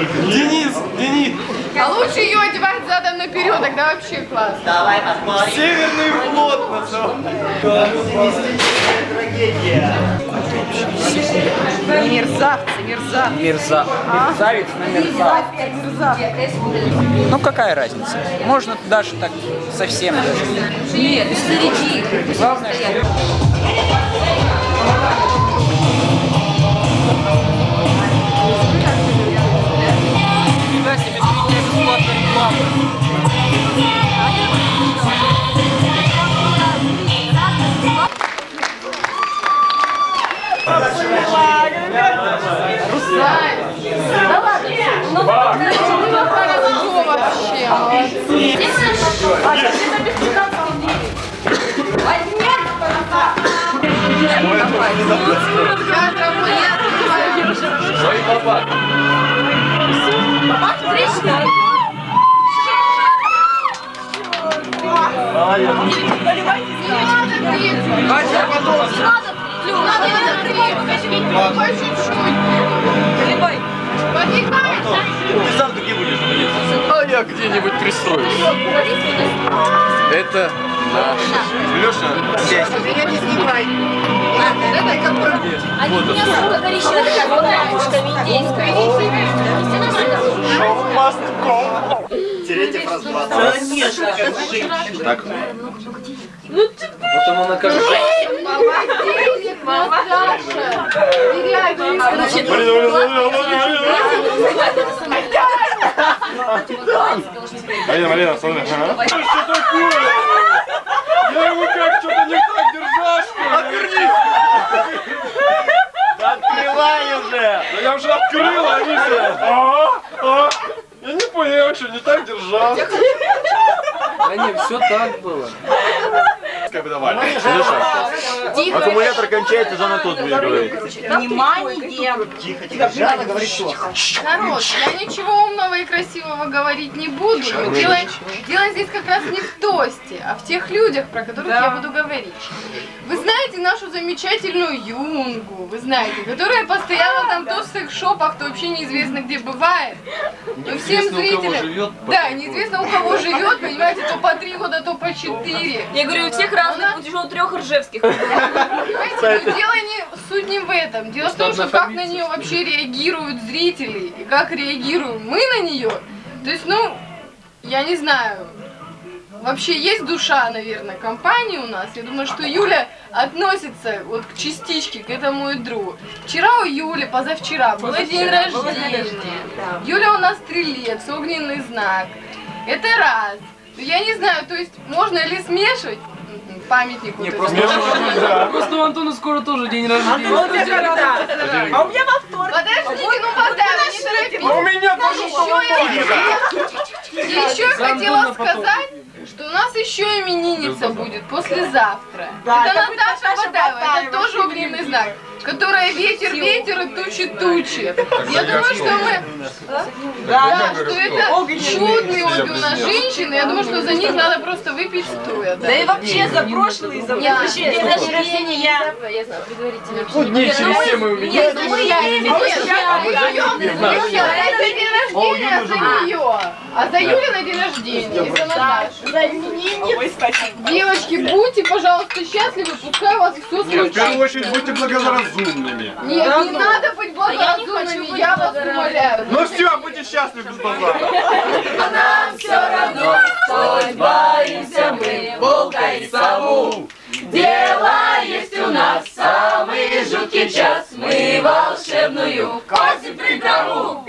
Денис, Денис. А лучше ее одевать задом наперед, тогда вообще классно. Давай посмотрим. Северный флот называется. Трагедия. Мерзавцы, мерзавцы. Мерза... Мерзавец на мерзавец. Ну какая разница? Можно даже так совсем даже. Нет, среди. Главное, что... По чуть-чуть. Подвигайся. Ты сам где будешь? А я где-нибудь пристроюсь. Это наш. Леша, здесь. Меня не снимай. Это бабушка индейская. Теретьев раз 20. Конечно, как женщина. Так. Потом она как Молодец, Наташа. Теряй Марина, Марина, смотри. ага. Что такое? Я его как что-то не так держал, что ли? Отвернись! Открывай уже. Да я уже открыл, а они все. А, а. Я не понял, я что, не так держал? Да не, все так было. Как бы давай. Леша, аккумулятор кончается, уже на тот будет говорить. Внимание! Тихо, тихо. Жанна говорит что? Народ, я ничего умного и красивого говорить не буду. дело здесь как раз не в тосте, а в тех людях, про которых я буду говорить. Вы знаете нашу замечательную Юнгу, вы знаете, которая постоянно там то в секс-шопах, то вообще неизвестно где бывает. Но всем Неизвестно, у кого зрителям... живет, Да, неизвестно у кого живет, понимаете, то по три года, то по четыре. Я говорю, у всех разных, у трех ржевских. Понимаете, но дело не суть не в этом. Дело в том, что как на нее вообще реагируют зрители и как реагируем мы на нее. То есть, ну, я не знаю. Вообще есть душа, наверное, компании у нас. Я думаю, что Юля относится вот к частичке, к этому ядру. Вчера у Юли, позавчера, был день рождения. Юля у нас стрелец, огненный знак. Это раз. Ну, Я не знаю, то есть можно ли смешивать памятник вот этому? Просто у Антона скоро тоже день рождения. А у меня во вторник. Подождите, ну Богдан, не торопитесь. А у меня тоже я, и еще я хотела сказать, что у нас еще именинница будет послезавтра. Да, это это Наташа Бадаева, это тоже огненный знак. Которая ветер, ветер и тучи, тучи. Я думаю, что мы... Да, что это у нас женщины. Я думаю, что за них надо просто выпить стоя. Да и вообще за прошлый, за Я вообще. день рождения, я я знаю, предварительно. Ну, дней через семь мы увидим. Нет, ну мы я не это день рождения за а за Юли на день рождения, и за Наташу. Ой, спасибо. Девочки, будьте, пожалуйста, счастливы, пускай у вас все Нет, в первую случится. очередь будьте благоразумными. Нет, не надо быть благоразумными, я вас умоляю. Ну все, будьте счастливы без базара. Боимся мы волка и сову. Дело есть у нас самый жуткий час. Мы волшебную косим приправу.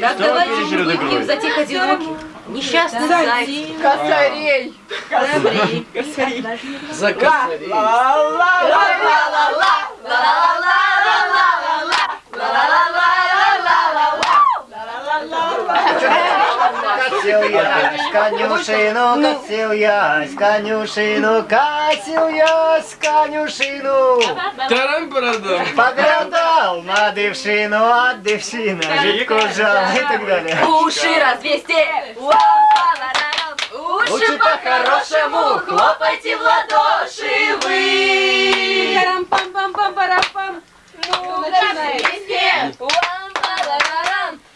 Так давайте не выпьем за тех одиноких. Несчастных зайцев. Косарей. За косарей. Косил я с конюшину, косил я с конюшину, косил я с конюшину. Тарам-парадам. Поглядал на дившину, а дившина жидко жал и так далее. Уши развести. Уши Лучше по-хорошему хлопайте в ладоши вы. Парам-пам-пам-пам-парам-пам. Ну, развести.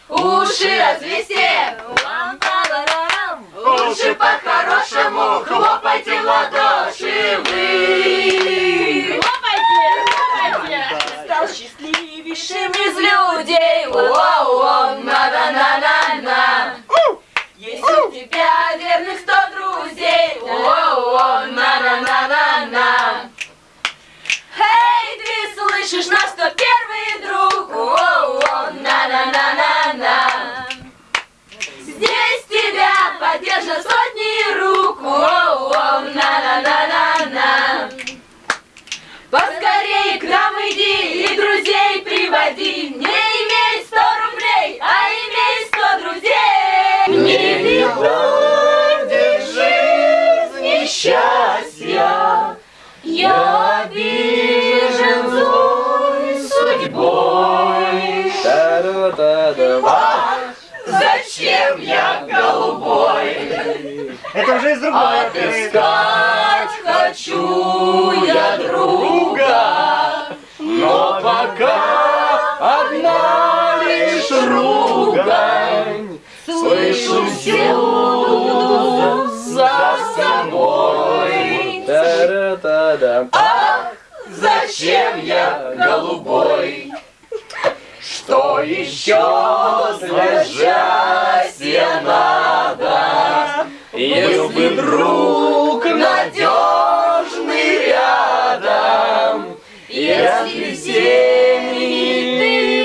уши развести. Лучше по-хорошему хлопайте в Это уже из другой оперы. Отыскать хочу я друга, но пока Одна лишь ругань слышу всюду за собой. Та-да-да-да. Зачем я голубой? Что еще для счастья надо? Вдруг надежный рядом, если всеми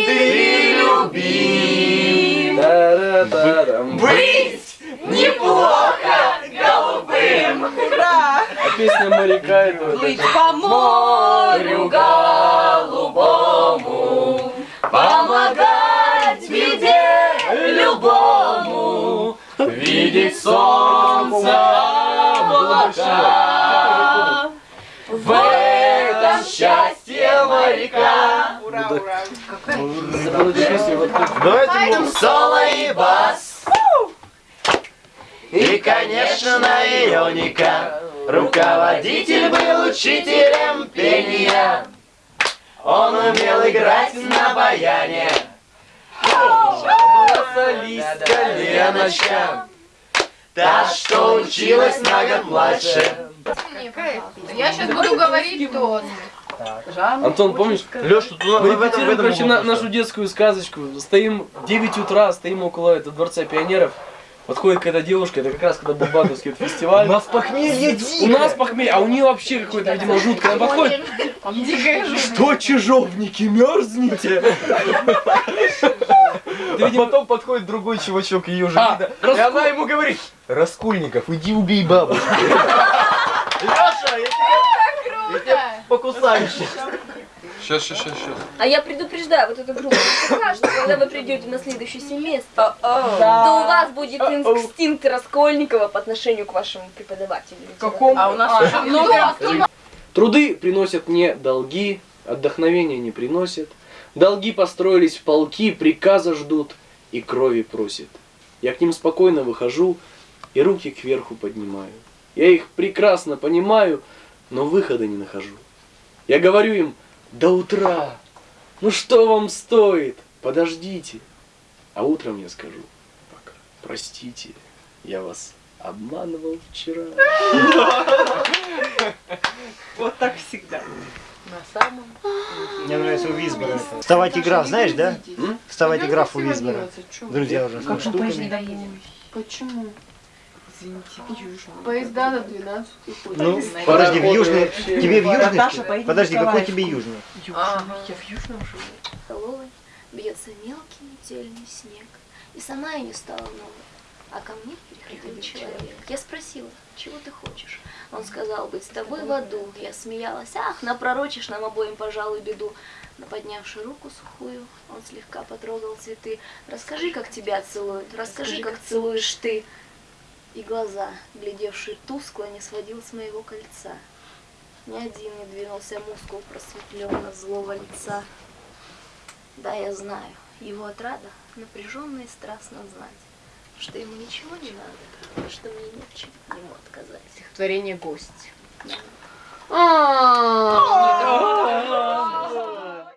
ты любим, быть неплохо голубым. А песня моряка это Плыть по морю голубому, помогать беде любому, видеть солнце облака. В этом счастье моряка. Вот тут. Давайте Соло и бас. И, конечно, наемника Руководитель был учителем пения Он умел играть на баяне Солистка Леночка Та, что училась на год младше. Я сейчас буду говорить тост. Антон, помнишь? Леш, тут Мы репетируем, короче, на- нашу детскую сказочку. Стоим 9 утра, стоим около этого дворца пионеров. Подходит какая-то девушка, это как раз когда был банковский вот фестиваль. У нас похмелье У нас похмелье, а у нее вообще какое-то, видимо, жуткое. Она подходит. Что, чижовники, мерзнете? А потом подходит другой чувачок, ее уже А, видно. И Раску- она ему говорит, Раскульников, иди убей бабушку. Леша, я тебя Круто. покусаю сейчас. Сейчас, сейчас, сейчас, сейчас. А я предупреждаю вот эту группу, что когда вы придете на следующее семестр, то у вас будет инстинкт Раскольникова по отношению к вашему преподавателю. Какому? А у нас А, много. Труды приносят не долги, отдохновения не приносят. Долги построились в полки, приказа ждут и крови просят. Я к ним спокойно выхожу и руки кверху поднимаю. Я их прекрасно понимаю, но выхода не нахожу. Я говорю им, до утра, ну что вам стоит, подождите. А утром я скажу, простите, я вас обманывал вчера. Вот так всегда. На самом Мне нравится у Визбора. Вставать и граф, знаешь, да? Вставать и граф у Визбора. Друзья уже со штуками. Почему? Поезда до 12 ходят. Ну, подожди, в южный... Тебе в южный? Подожди, какой тебе южный? Я в южном живу. столовой бьется мелкий метельный снег. И сама я не стала новой. Ко мне приходил человек. Я спросила, чего ты хочешь? Он сказал, быть с тобой в аду. Я смеялась, ах, напророчишь нам обоим, пожалуй, беду. Но поднявши руку сухую, он слегка потрогал цветы. Расскажи, как тебя целуют, расскажи, как целуешь ты. И глаза, глядевшие тускло, не сводил с моего кольца. Ни один не двинулся мускул просветленно злого лица. Да, я знаю, его отрада напряженно и страстно знать, что ему ничего не надо, что мне не в чем ему отказать. Стихотворение «Гость». А! А!